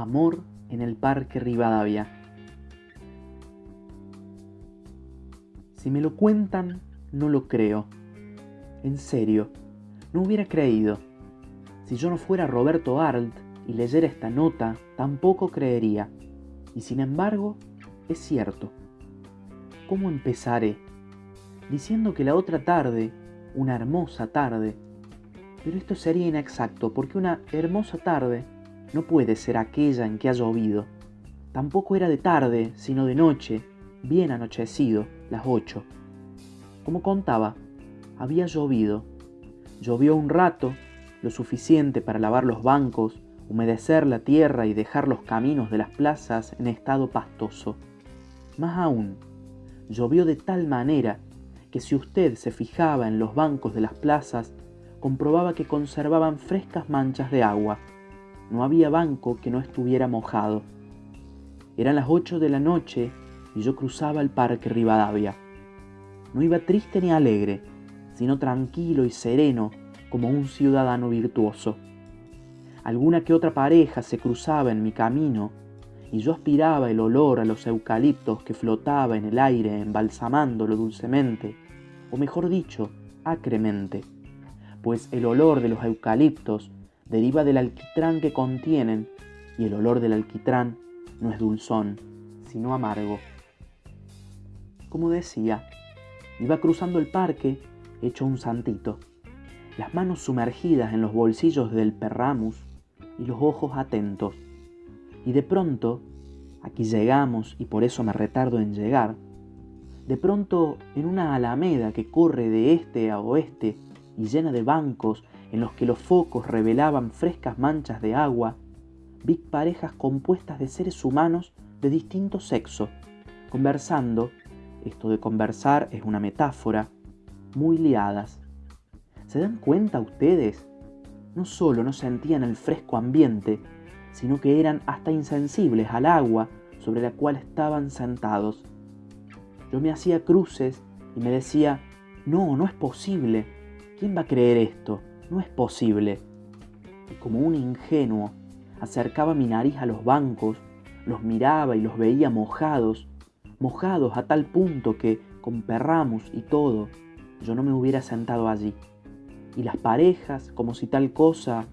Amor en el Parque Rivadavia. Si me lo cuentan, no lo creo. En serio, no hubiera creído. Si yo no fuera Roberto Arlt y leyera esta nota, tampoco creería. Y sin embargo, es cierto. ¿Cómo empezaré? Diciendo que la otra tarde, una hermosa tarde, pero esto sería inexacto porque una hermosa tarde no puede ser aquella en que ha llovido. Tampoco era de tarde, sino de noche, bien anochecido, las ocho. Como contaba, había llovido. Llovió un rato, lo suficiente para lavar los bancos, humedecer la tierra y dejar los caminos de las plazas en estado pastoso. Más aún, llovió de tal manera que si usted se fijaba en los bancos de las plazas, comprobaba que conservaban frescas manchas de agua no había banco que no estuviera mojado. Eran las ocho de la noche y yo cruzaba el parque Rivadavia. No iba triste ni alegre, sino tranquilo y sereno como un ciudadano virtuoso. Alguna que otra pareja se cruzaba en mi camino y yo aspiraba el olor a los eucaliptos que flotaba en el aire embalsamándolo dulcemente, o mejor dicho, acremente, pues el olor de los eucaliptos deriva del alquitrán que contienen y el olor del alquitrán no es dulzón, sino amargo. Como decía, iba cruzando el parque hecho un santito, las manos sumergidas en los bolsillos del perramus y los ojos atentos. Y de pronto, aquí llegamos y por eso me retardo en llegar, de pronto en una alameda que corre de este a oeste y llena de bancos en los que los focos revelaban frescas manchas de agua, vi parejas compuestas de seres humanos de distinto sexo, conversando, esto de conversar es una metáfora, muy liadas. ¿Se dan cuenta ustedes? No solo no sentían el fresco ambiente, sino que eran hasta insensibles al agua sobre la cual estaban sentados. Yo me hacía cruces y me decía, no, no es posible. ¿Quién va a creer esto? No es posible. Y como un ingenuo, acercaba mi nariz a los bancos, los miraba y los veía mojados, mojados a tal punto que, con perramos y todo, yo no me hubiera sentado allí. Y las parejas, como si tal cosa,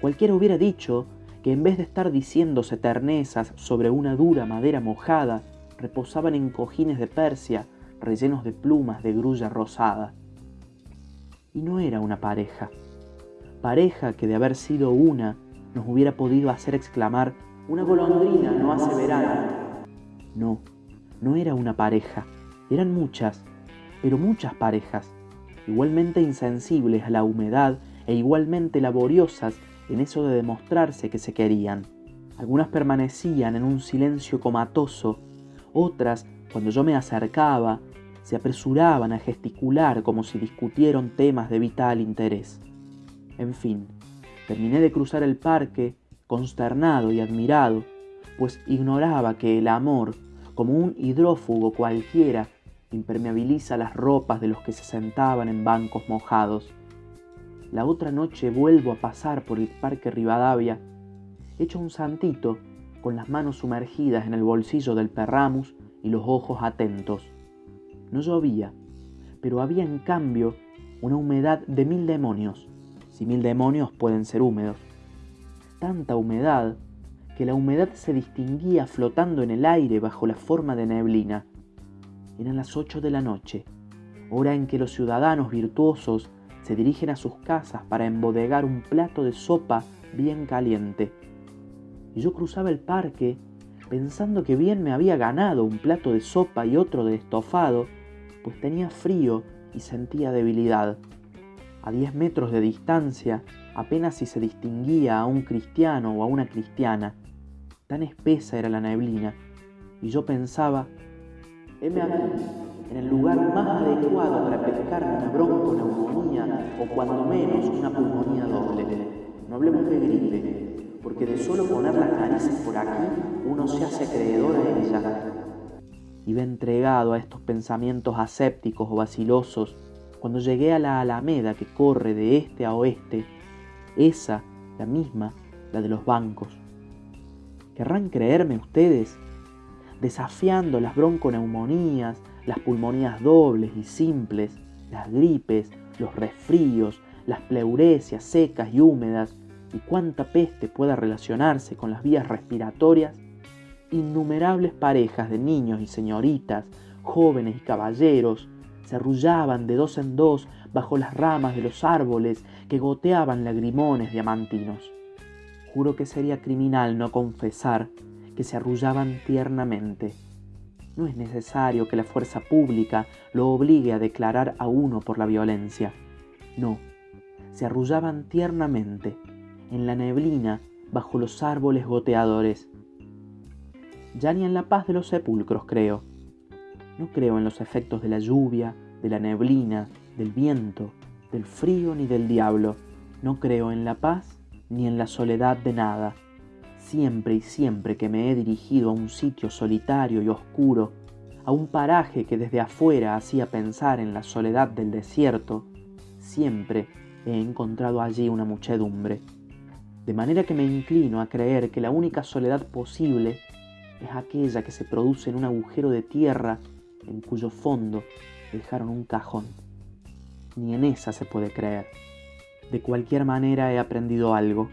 cualquiera hubiera dicho que en vez de estar diciéndose ternezas sobre una dura madera mojada, reposaban en cojines de Persia rellenos de plumas de grulla rosada y no era una pareja. Pareja que de haber sido una nos hubiera podido hacer exclamar, una golondrina no hace verano. No, no era una pareja, eran muchas, pero muchas parejas, igualmente insensibles a la humedad e igualmente laboriosas en eso de demostrarse que se querían. Algunas permanecían en un silencio comatoso, otras, cuando yo me acercaba, se apresuraban a gesticular como si discutieran temas de vital interés. En fin, terminé de cruzar el parque, consternado y admirado, pues ignoraba que el amor, como un hidrófugo cualquiera, impermeabiliza las ropas de los que se sentaban en bancos mojados. La otra noche vuelvo a pasar por el parque Rivadavia, hecho un santito, con las manos sumergidas en el bolsillo del perramus y los ojos atentos. No llovía, pero había en cambio una humedad de mil demonios, si mil demonios pueden ser húmedos. Tanta humedad que la humedad se distinguía flotando en el aire bajo la forma de neblina. Eran las ocho de la noche, hora en que los ciudadanos virtuosos se dirigen a sus casas para embodegar un plato de sopa bien caliente. Y yo cruzaba el parque pensando que bien me había ganado un plato de sopa y otro de estofado pues tenía frío y sentía debilidad. A diez metros de distancia apenas si se distinguía a un cristiano o a una cristiana. Tan espesa era la neblina, y yo pensaba, heme aquí, en el lugar más adecuado para pescar una bronconeumonía o cuando menos una pulmonía doble. No hablemos de gripe, porque de solo poner las narices por aquí uno se hace acreedor a ella iba entregado a estos pensamientos asépticos o vacilosos cuando llegué a la alameda que corre de este a oeste, esa, la misma, la de los bancos. ¿Querrán creerme ustedes? Desafiando las bronconeumonías, las pulmonías dobles y simples, las gripes, los resfríos, las pleuresias secas y húmedas, y cuánta peste pueda relacionarse con las vías respiratorias, innumerables parejas de niños y señoritas, jóvenes y caballeros, se arrullaban de dos en dos bajo las ramas de los árboles que goteaban lagrimones diamantinos. Juro que sería criminal no confesar que se arrullaban tiernamente. No es necesario que la fuerza pública lo obligue a declarar a uno por la violencia. No, se arrullaban tiernamente, en la neblina, bajo los árboles goteadores. Ya ni en la paz de los sepulcros creo. No creo en los efectos de la lluvia, de la neblina, del viento, del frío ni del diablo. No creo en la paz ni en la soledad de nada. Siempre y siempre que me he dirigido a un sitio solitario y oscuro, a un paraje que desde afuera hacía pensar en la soledad del desierto, siempre he encontrado allí una muchedumbre. De manera que me inclino a creer que la única soledad posible es aquella que se produce en un agujero de tierra en cuyo fondo dejaron un cajón. Ni en esa se puede creer. De cualquier manera he aprendido algo,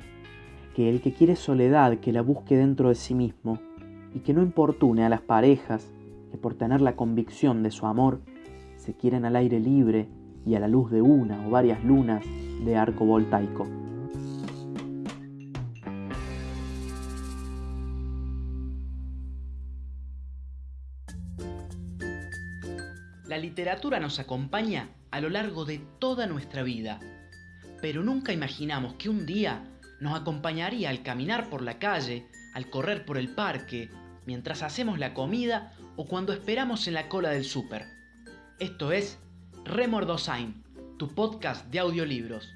que el que quiere soledad que la busque dentro de sí mismo y que no importune a las parejas que por tener la convicción de su amor se quieren al aire libre y a la luz de una o varias lunas de arco voltaico. La literatura nos acompaña a lo largo de toda nuestra vida, pero nunca imaginamos que un día nos acompañaría al caminar por la calle, al correr por el parque, mientras hacemos la comida o cuando esperamos en la cola del súper. Esto es Remordosain, tu podcast de audiolibros.